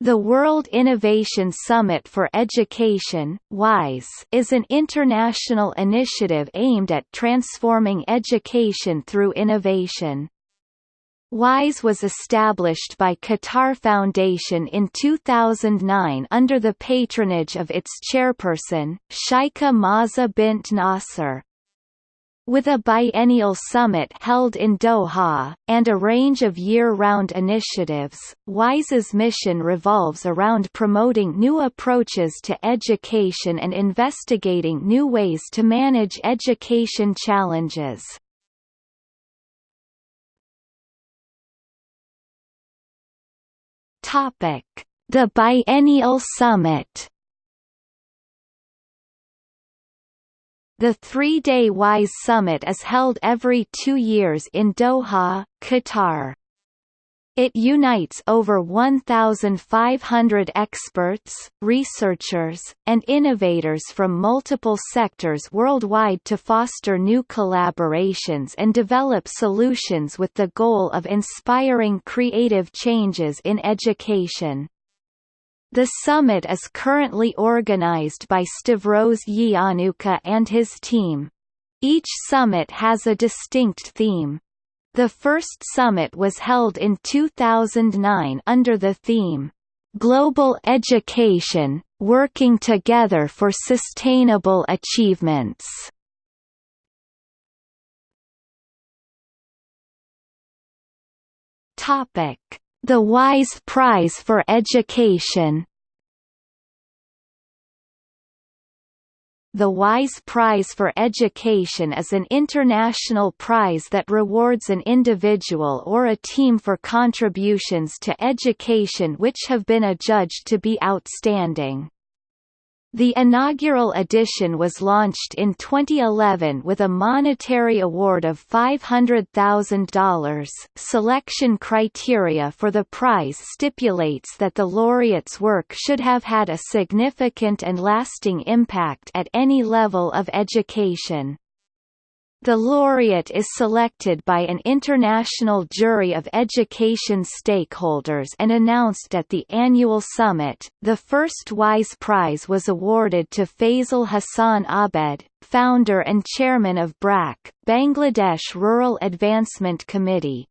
The World Innovation Summit for Education WISE, is an international initiative aimed at transforming education through innovation. WISE was established by Qatar Foundation in 2009 under the patronage of its chairperson, Sheikha Moza bint Nasser. With a biennial summit held in Doha, and a range of year-round initiatives, WISE's mission revolves around promoting new approaches to education and investigating new ways to manage education challenges. The Biennial Summit The three-day WISE Summit is held every two years in Doha, Qatar. It unites over 1,500 experts, researchers, and innovators from multiple sectors worldwide to foster new collaborations and develop solutions with the goal of inspiring creative changes in education. The summit is currently organized by Stavros Yiannouka and his team. Each summit has a distinct theme. The first summit was held in 2009 under the theme, "'Global Education, Working Together for Sustainable Achievements' Topic the WISE Prize for Education The WISE Prize for Education is an international prize that rewards an individual or a team for contributions to education which have been adjudged to be outstanding. The inaugural edition was launched in 2011 with a monetary award of $500,000. Selection criteria for the prize stipulates that the laureate's work should have had a significant and lasting impact at any level of education. The laureate is selected by an international jury of education stakeholders and announced at the annual summit. The first WISE Prize was awarded to Fazle Hasan Abed, founder and chairman of BRAC, Bangladesh Rural Advancement Committee.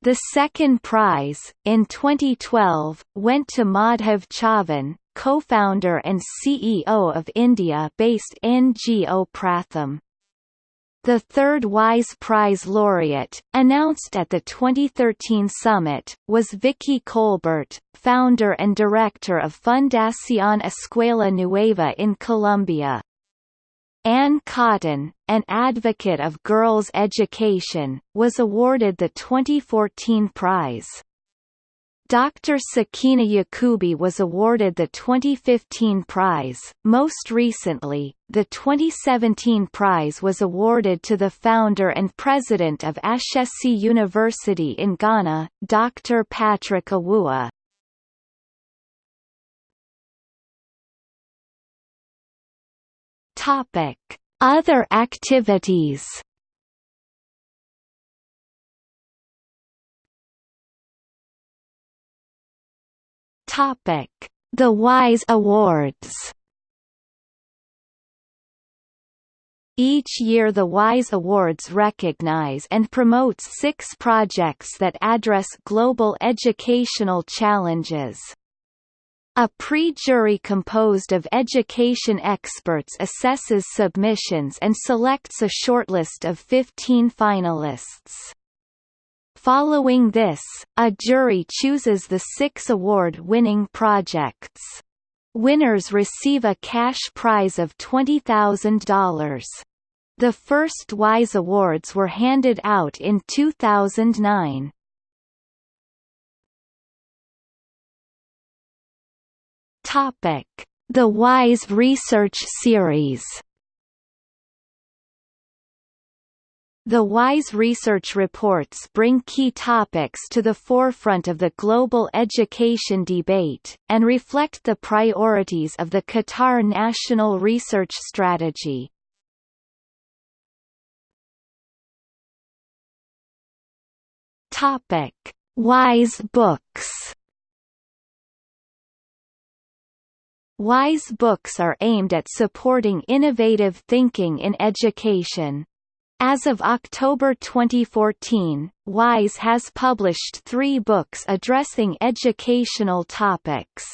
The second prize, in 2012, went to Madhav Chavan, co-founder and CEO of India-based NGO Pratham. The third WISE Prize laureate, announced at the 2013 summit, was Vicky Colbert, founder and director of Fundación Escuela Nueva in Colombia. Ann Cotton, an advocate of girls' education, was awarded the 2014 prize. Dr. Sakena Yacoobi was awarded the 2015 prize. Most recently, the 2017 prize was awarded to the founder and president of Ashesi University in Ghana, Dr. Patrick Awuah. Topic: Other activities. Topic: The WISE Awards. Each year the WISE Awards recognize and promotes six projects that address global educational challenges. A pre-jury composed of education experts assesses submissions and selects a shortlist of 15 finalists. Following this, a jury chooses the six award-winning projects. Winners receive a cash prize of $20,000. The first WISE Awards were handed out in 2009. Topic: The WISE Research Series The WISE research reports bring key topics to the forefront of the global education debate, and reflect the priorities of the Qatar National Research Strategy. Topic: WISE books WISE books are aimed at supporting innovative thinking in education. As of October 2014, WISE has published three books addressing educational topics.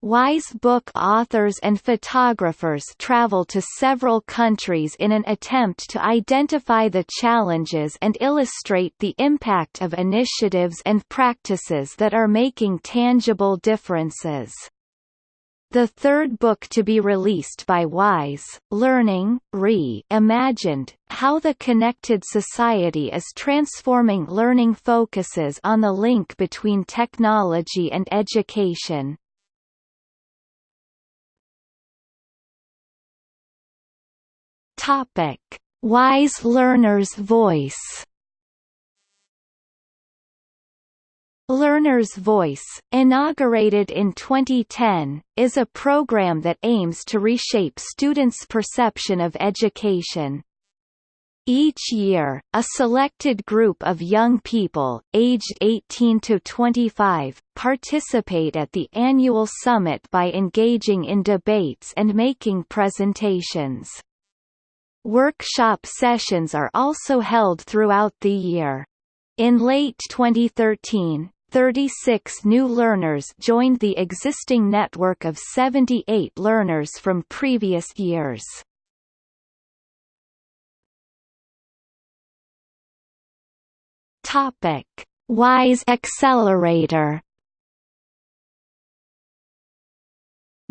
WISE book authors and photographers travel to several countries in an attempt to identify the challenges and illustrate the impact of initiatives and practices that are making tangible differences. The third book to be released by WISE, Learning, Re-Imagined, How the Connected Society is Transforming Learning focuses on the link between technology and education. Topic: WISE Learner's Voice Learner's Voice, inaugurated in 2010, is a program that aims to reshape students' perception of education. Each year, a selected group of young people, aged 18 to 25, participate at the annual summit by engaging in debates and making presentations. Workshop sessions are also held throughout the year. In late 2013, 36 new learners joined the existing network of 78 learners from previous years. Topic: WISE Accelerator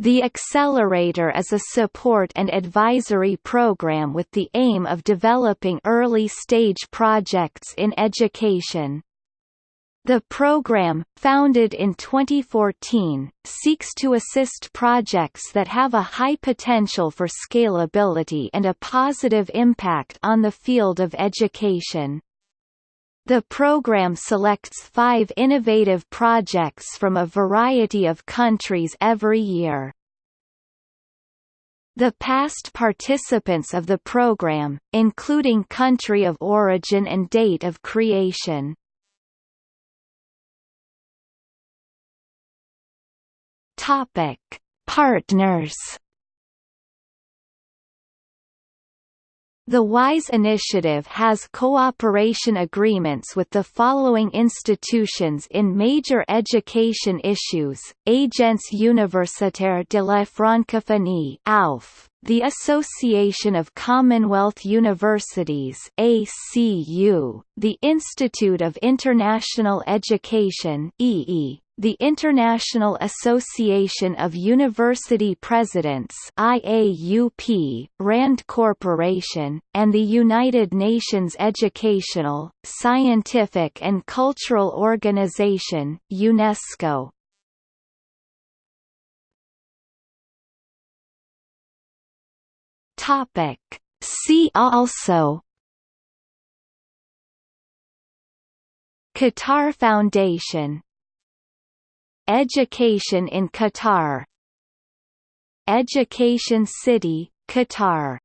The Accelerator is a support and advisory program with the aim of developing early-stage projects in education. The program, founded in 2014, seeks to assist projects that have a high potential for scalability and a positive impact on the field of education. The program selects five innovative projects from a variety of countries every year. The past participants of the program, including country of origin and date of creation, Topic: Partners. The WISE initiative has cooperation agreements with the following institutions in major education issues, Agence Universitaire de la Francophonie AUF, the Association of Commonwealth Universities ACU, the Institute of International Education IIE, the International Association of University Presidents IAUP, RAND Corporation, and the United Nations Educational, Scientific and Cultural Organization UNESCO. Topic. See also Qatar Foundation Education in Qatar. Education City, Qatar